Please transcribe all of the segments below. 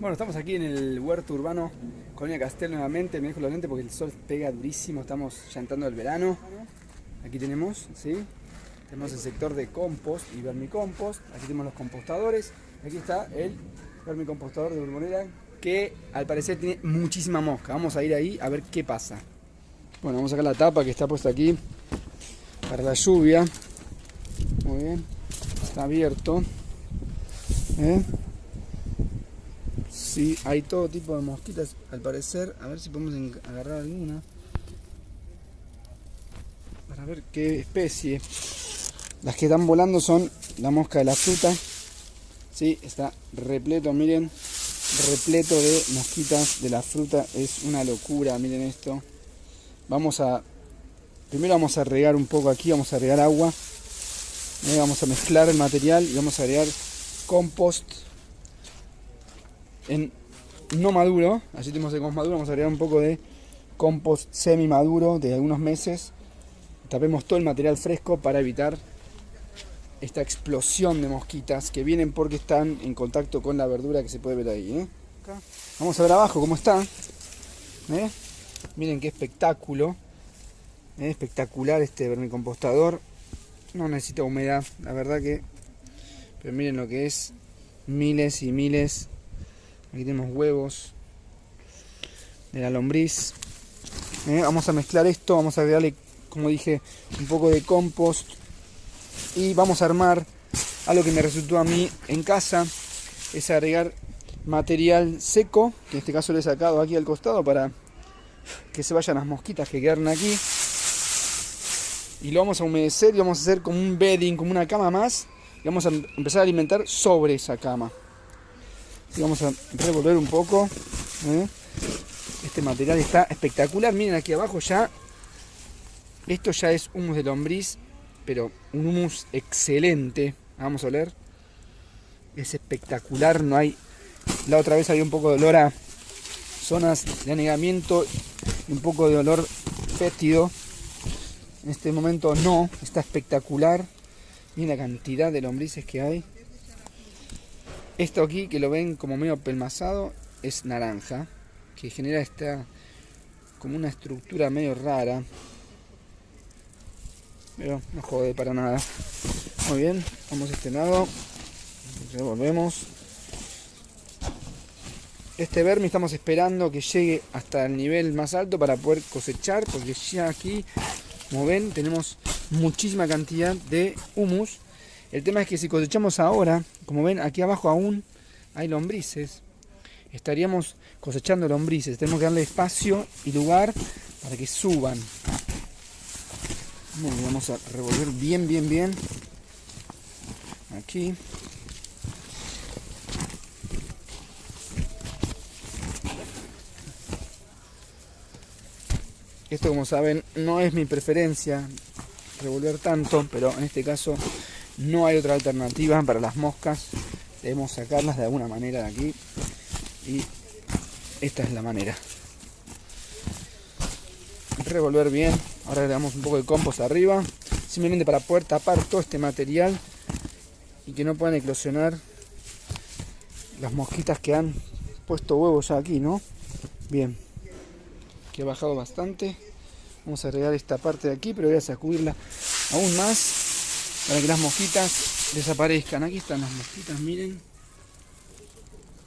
Bueno, estamos aquí en el huerto urbano Colonia Castel nuevamente. Me dejo los lentes porque el sol pega durísimo. Estamos ya entrando el verano. Aquí tenemos, ¿sí? Tenemos el sector de compost y vermicompost. Aquí tenemos los compostadores. Aquí está el vermicompostador de Borbonera que al parecer tiene muchísima mosca. Vamos a ir ahí a ver qué pasa. Bueno, vamos a sacar la tapa que está puesta aquí para la lluvia. Muy bien. Está abierto. ¿Eh? Sí, hay todo tipo de mosquitas al parecer. A ver si podemos agarrar alguna. Para ver qué especie. Las que están volando son la mosca de la fruta. Sí, está repleto, miren. Repleto de mosquitas de la fruta. Es una locura, miren esto. Vamos a... Primero vamos a regar un poco aquí, vamos a regar agua. Eh, vamos a mezclar el material y vamos a agregar compost en no maduro, así tenemos el compost maduro, vamos a agregar un poco de compost semi maduro de algunos meses. Tapemos todo el material fresco para evitar esta explosión de mosquitas que vienen porque están en contacto con la verdura que se puede ver ahí. ¿eh? Vamos a ver abajo cómo está. ¿eh? Miren qué espectáculo. ¿eh? Espectacular este vermicompostador. No necesita humedad, la verdad que... Pero miren lo que es. Miles y miles Aquí tenemos huevos de la lombriz. Eh, vamos a mezclar esto, vamos a agregarle, como dije, un poco de compost. Y vamos a armar algo que me resultó a mí en casa. Es agregar material seco, que en este caso lo he sacado aquí al costado para que se vayan las mosquitas que quedaron aquí. Y lo vamos a humedecer y vamos a hacer como un bedding, como una cama más. Y vamos a empezar a alimentar sobre esa cama vamos a revolver un poco. ¿eh? Este material está espectacular. Miren aquí abajo ya. Esto ya es humus de lombriz, pero un humus excelente. Vamos a oler. Es espectacular. No hay. La otra vez había un poco de olor a zonas de anegamiento y un poco de olor fétido. En este momento no. Está espectacular. Miren la cantidad de lombrices que hay. Esto aquí, que lo ven como medio pelmazado, es naranja, que genera esta como una estructura medio rara. Pero no jode para nada. Muy bien, vamos a este lado. Revolvemos. Este vermi estamos esperando que llegue hasta el nivel más alto para poder cosechar, porque ya aquí, como ven, tenemos muchísima cantidad de humus el tema es que si cosechamos ahora, como ven aquí abajo aún hay lombrices, estaríamos cosechando lombrices. Tenemos que darle espacio y lugar para que suban. vamos a revolver bien, bien, bien. Aquí. Esto como saben no es mi preferencia revolver tanto, pero en este caso no hay otra alternativa para las moscas. Debemos sacarlas de alguna manera de aquí. Y esta es la manera. Revolver bien. Ahora le damos un poco de compost arriba. Simplemente para poder tapar todo este material. Y que no puedan eclosionar las mosquitas que han puesto huevos aquí, ¿no? Bien. Que ha bajado bastante. Vamos a agregar esta parte de aquí, pero voy a sacudirla aún más para que las mosquitas desaparezcan. Aquí están las mosquitas, miren.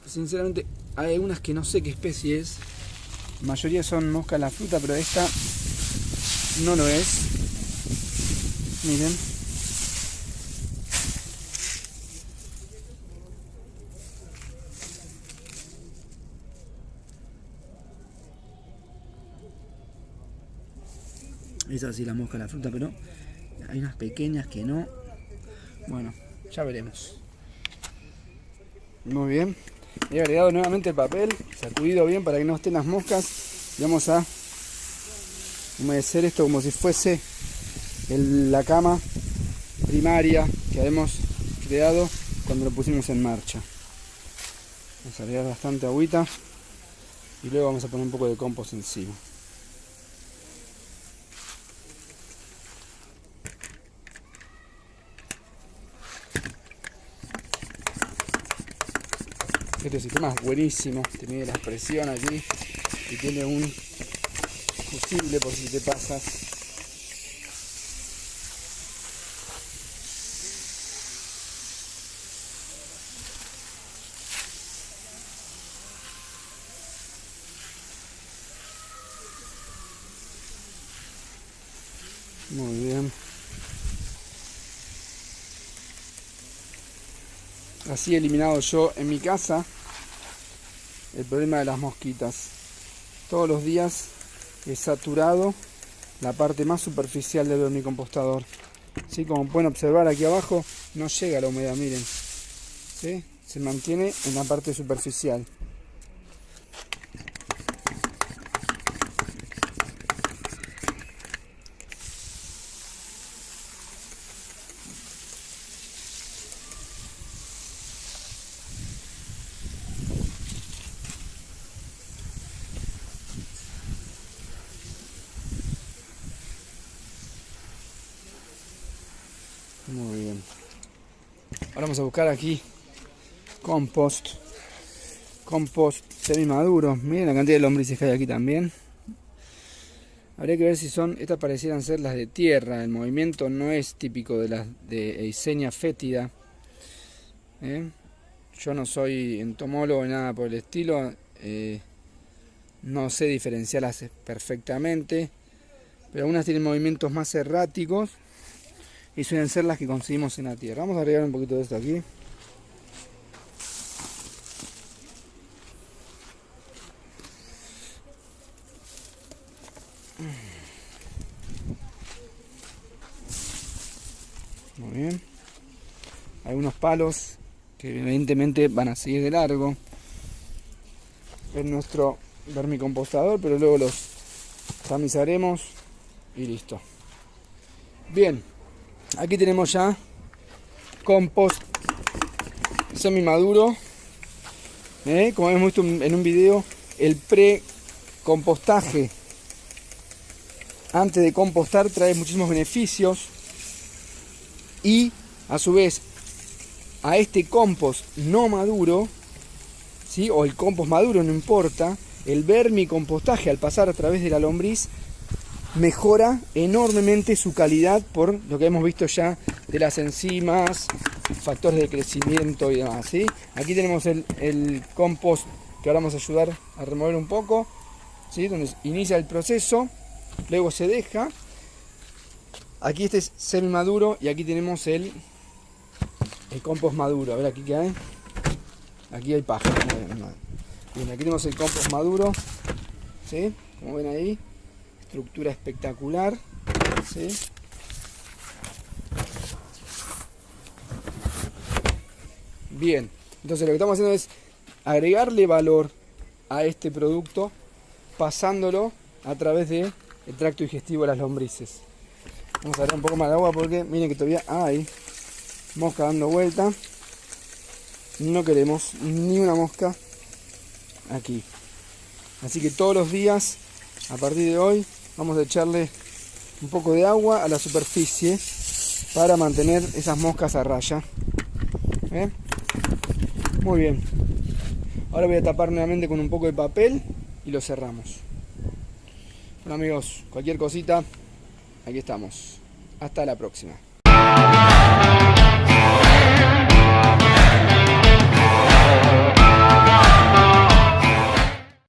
Sinceramente hay algunas que no sé qué especie es. La mayoría son moscas la fruta, pero esta no lo es. Miren. Es así la mosca la fruta, pero hay unas pequeñas que no. Bueno, ya veremos. Muy bien. He agregado nuevamente el papel, sacudido bien para que no estén las moscas. Y vamos a humedecer esto como si fuese la cama primaria que habíamos creado cuando lo pusimos en marcha. Vamos a agregar bastante agüita y luego vamos a poner un poco de compost encima. Este sistema es buenísimo, tiene la presión aquí y tiene un fusible por si te pasas. Muy bien. Así he eliminado yo en mi casa el problema de las mosquitas. Todos los días he saturado la parte más superficial del vermicompostador. ¿Sí? Como pueden observar aquí abajo no llega la humedad, miren. Se mantiene en la parte superficial. Muy bien. Vamos a buscar aquí compost. Compost semi maduro. Miren la cantidad de lombrices que hay aquí también. Habría que ver si son, estas parecieran ser las de tierra. El movimiento no es típico de las de Eisenia fétida. ¿eh? Yo no soy entomólogo ni nada por el estilo. Eh, no sé diferenciarlas perfectamente. Pero algunas tienen movimientos más erráticos y suelen ser las que conseguimos en la tierra. Vamos a agregar un poquito de esto aquí. Muy bien. Hay unos palos que evidentemente van a seguir de largo. Es nuestro vermicompostador, pero luego los tamizaremos y listo. Bien, Aquí tenemos ya compost semi maduro. ¿eh? Como hemos visto en un video, el pre-compostaje antes de compostar trae muchísimos beneficios y a su vez a este compost no maduro ¿sí? o el compost maduro no importa el vermicompostaje al pasar a través de la lombriz mejora enormemente su calidad por lo que hemos visto ya de las enzimas, factores de crecimiento y demás. ¿sí? Aquí tenemos el, compost que ahora vamos a ayudar a remover un poco, ¿sí? donde inicia el proceso, luego se deja. Aquí este es semi maduro y aquí tenemos el, el compost maduro. A ver aquí qué hay. Aquí hay paja. Bien, aquí tenemos el compost maduro. ¿sí? Como ven ahí estructura espectacular. Bien, entonces lo que estamos haciendo es agregarle valor a este producto pasándolo a través del tracto digestivo de las lombrices. Vamos a dar un poco más de agua porque miren que todavía hay mosca dando vuelta. No queremos ni una mosca aquí. Así que todos los días, a partir de hoy, vamos a echarle un poco de agua a la superficie para mantener esas moscas a raya. ¿Eh? muy bien. Ahora voy a tapar nuevamente con un poco de papel y lo cerramos. Bueno amigos cualquier cosita aquí estamos. Hasta la próxima